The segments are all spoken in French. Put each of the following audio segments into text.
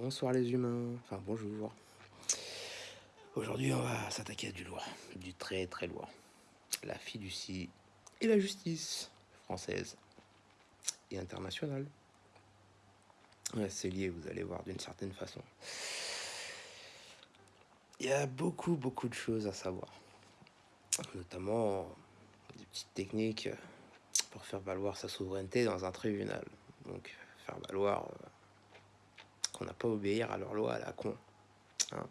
Bonsoir les humains, enfin bonjour. Aujourd'hui on va s'attaquer à du lourd, du très très lourd. La fiducie et la justice française et internationale. Ouais, c'est lié, vous allez voir d'une certaine façon. Il y a beaucoup beaucoup de choses à savoir. Notamment des petites techniques pour faire valoir sa souveraineté dans un tribunal. Donc faire valoir euh, n'a pas obéir à leur loi à la con. Hein.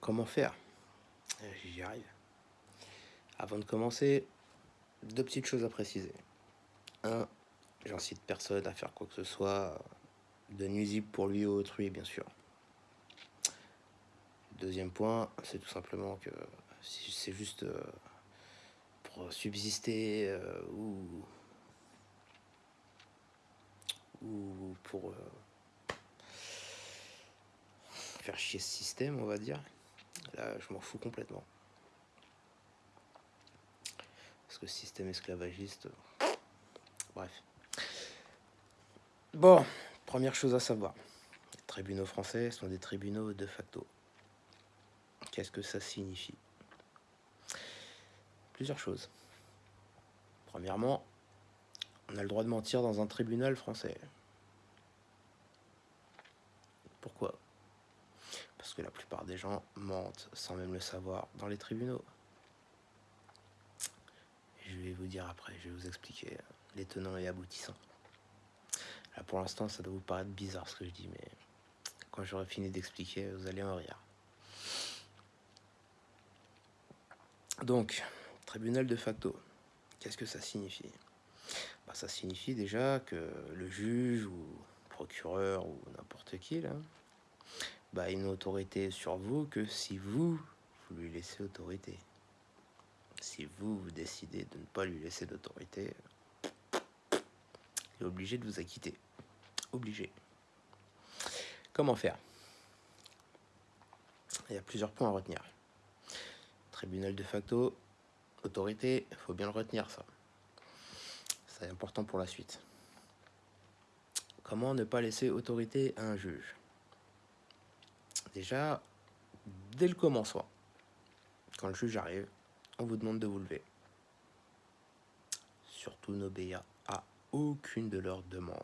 Comment faire? J'y arrive. Avant de commencer, deux petites choses à préciser. Un, j'incite personne à faire quoi que ce soit de nuisible pour lui ou autrui, bien sûr. Deuxième point, c'est tout simplement que c'est juste euh, pour subsister euh, ou ou pour euh, faire chier ce système, on va dire. Là, je m'en fous complètement. Parce que système esclavagiste... Bref. Bon, première chose à savoir. Les tribunaux français sont des tribunaux de facto. Qu'est-ce que ça signifie? Plusieurs choses. Premièrement, on a le droit de mentir dans un tribunal français. Pourquoi? Parce que la plupart des gens mentent sans même le savoir dans les tribunaux. Je vais vous dire après, je vais vous expliquer les tenants et aboutissants. Là pour l'instant ça doit vous paraître bizarre ce que je dis, mais quand j'aurai fini d'expliquer, vous allez en rire. Donc, tribunal de facto, qu'est-ce que ça signifie? Bah, ça signifie déjà que le juge ou procureur ou n'importe qui là, bah, a une autorité sur vous que si vous, vous lui laissez autorité. Si vous, vous décidez de ne pas lui laisser d'autorité, il est obligé de vous acquitter. Obligé. Comment faire? Il y a plusieurs points à retenir. Tribunal de facto, autorité, il faut bien le retenir ça. C'est important pour la suite. Comment ne pas laisser autorité à un juge? Déjà, dès le commencement, quand le juge arrive, on vous demande de vous lever. Surtout n'obéir à aucune de leurs demandes.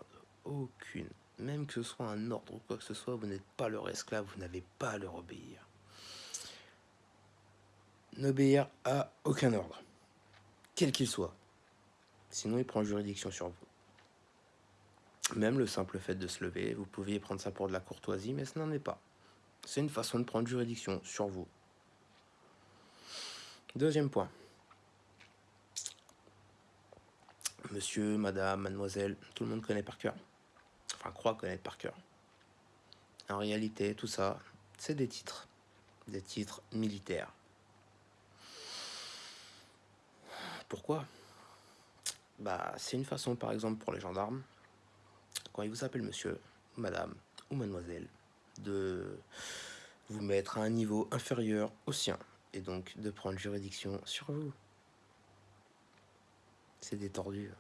Aucune. Même que ce soit un ordre ou quoi que ce soit, vous n'êtes pas leur esclave, vous n'avez pas à leur obéir. N'obéir à aucun ordre, quel qu'il soit. Sinon, il prend juridiction sur vous. Même le simple fait de se lever, vous pouviez prendre ça pour de la courtoisie, mais ce n'en est pas. C'est une façon de prendre juridiction sur vous. Deuxième point. Monsieur, madame, mademoiselle, tout le monde connaît par cœur. Enfin, croit connaître par cœur. En réalité, tout ça, c'est des titres. Des titres militaires. Pourquoi? Bah, c'est une façon, par exemple, pour les gendarmes, quand ils vous appellent monsieur, madame ou mademoiselle, de vous mettre à un niveau inférieur au sien, et donc de prendre juridiction sur vous. C'est détordu.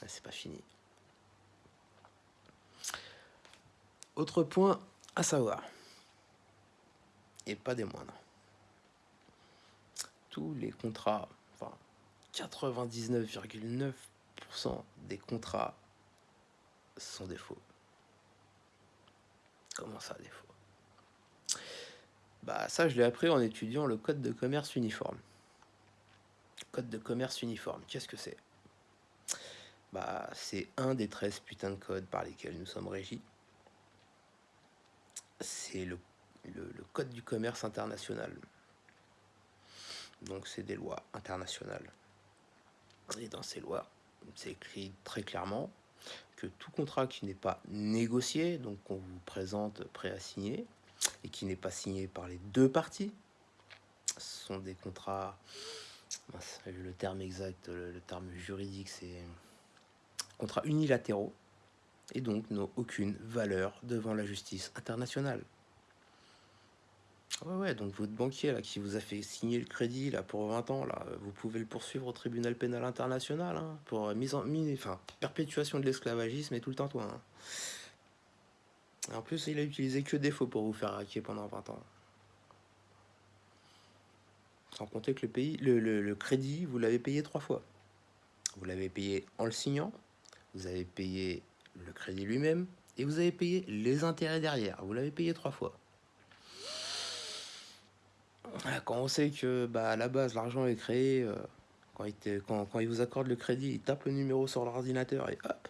Ah, c'est pas fini. Autre point à savoir, et pas des moindres, tous les contrats 99,9% des contrats sont des faux. Comment ça, des faux? Bah ça, je l'ai appris en étudiant le code de commerce uniforme. Code de commerce uniforme, qu'est-ce que c'est? Bah c'est un des 13 putains de codes par lesquels nous sommes régis. C'est le, le code du commerce international. Donc c'est des lois internationales. Et dans ces lois, c'est écrit très clairement que tout contrat qui n'est pas négocié, donc qu'on vous présente prêt à signer, et qui n'est pas signé par les deux parties, sont des contrats, le terme exact, le, terme juridique, c'est contrats unilatéraux, et donc n'ont aucune valeur devant la justice internationale. Ouais, ouais, donc votre banquier là, qui vous a fait signer le crédit là, pour 20 ans, là, vous pouvez le poursuivre au tribunal pénal international hein, pour en, mise, enfin, perpétuation de l'esclavagisme et tout le temps. Toi, hein. En plus, il a utilisé que des faux pour vous faire hacker pendant 20 ans. Sans compter que le, pays, le, le crédit, vous l'avez payé trois fois. Vous l'avez payé en le signant, vous avez payé le crédit lui-même, et vous avez payé les intérêts derrière. Vous l'avez payé trois fois. Quand on sait que bah, à la base l'argent est créé, euh, quand, il quand, quand, il vous accorde le crédit, il tape le numéro sur l'ordinateur et hop,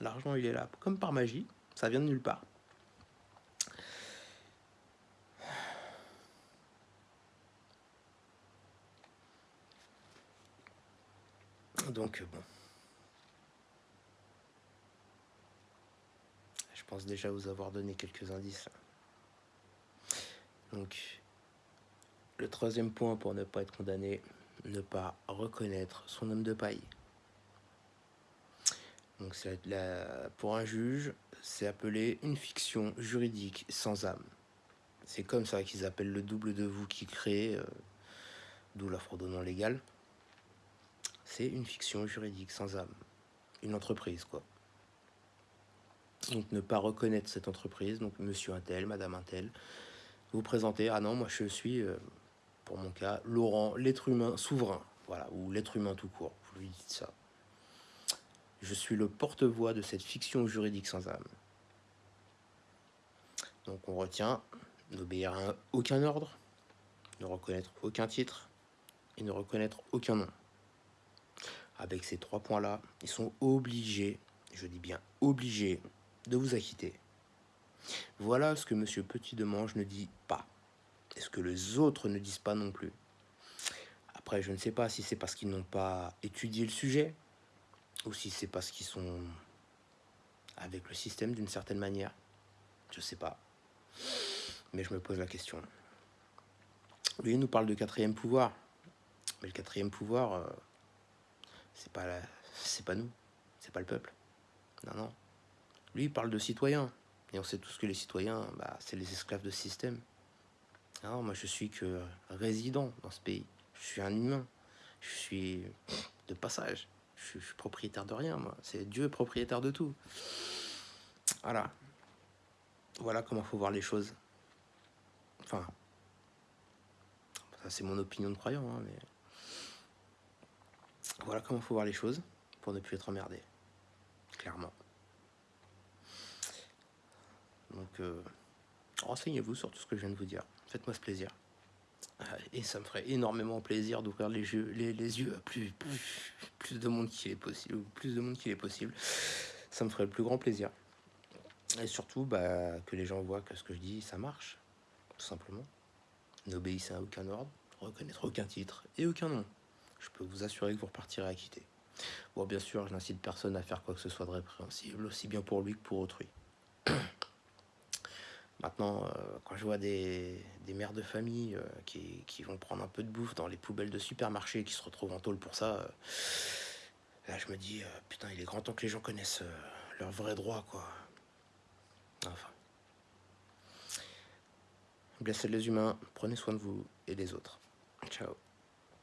l'argent il est là, comme par magie, ça vient de nulle part. Donc bon. Je pense déjà vous avoir donné quelques indices. Donc le troisième point pour ne pas être condamné, ne pas reconnaître son homme de paille. Donc la, pour un juge, c'est appelé une fiction juridique sans âme. C'est comme ça qu'ils appellent le double de vous qui crée, euh, d'où la fraude non. C'est une fiction juridique sans âme. Une entreprise, quoi. Donc ne pas reconnaître cette entreprise, donc monsieur un tel, madame un tel, vous présentez, ah non, moi je suis... Euh, pour mon cas, Laurent, l'être humain souverain, voilà, ou l'être humain tout court, vous lui dites ça. Je suis le porte-voix de cette fiction juridique sans âme. Donc on retient n'obéir à aucun ordre, ne reconnaître aucun titre et ne reconnaître aucun nom. Avec ces trois points-là, ils sont obligés, je dis bien obligés, de vous acquitter. Voilà ce que M. Petit-Demange ne dit pas est ce que les autres ne disent pas non plus. Après, je ne sais pas si c'est parce qu'ils n'ont pas étudié le sujet ou si c'est parce qu'ils sont avec le système d'une certaine manière. Je sais pas. Mais je me pose la question. Lui, il nous parle de quatrième pouvoir. Mais le quatrième pouvoir, euh, c'est pas c'est pas nous, c'est pas le peuple. Non, non. Lui, il parle de citoyens. Et on sait tous que les citoyens, bah, c'est les esclaves de système. Non, moi je suis que résident dans ce pays. Je suis un humain. Je suis de passage. Je suis, propriétaire de rien, moi. C'est Dieu propriétaire de tout. Voilà. Voilà comment faut voir les choses. Enfin, ça c'est mon opinion de croyant, hein, mais voilà comment faut voir les choses pour ne plus être emmerdé. Clairement. Donc, euh, renseignez-vous sur tout ce que je viens de vous dire. Faites-moi ce plaisir. Euh, et ça me ferait énormément plaisir d'ouvrir les, yeux, les, yeux à plus, plus, de monde qu'il est possible. Plus de monde qu'il est possible. Ça me ferait le plus grand plaisir. Et surtout, bah, que les gens voient que ce que je dis, ça marche. Tout simplement. N'obéissez à aucun ordre, reconnaître aucun titre et aucun nom. Je peux vous assurer que vous repartirez acquitté. Bon, bien sûr, je n'incite personne à faire quoi que ce soit de répréhensible, aussi bien pour lui que pour autrui. Maintenant, euh, quand je vois des, mères de famille euh, qui, vont prendre un peu de bouffe dans les poubelles de supermarché et qui se retrouvent en tôle pour ça, euh, là je me dis, putain, il est grand temps que les gens connaissent leurs vrais droits, quoi. Enfin. Blessez les humains, prenez soin de vous et des autres. Ciao.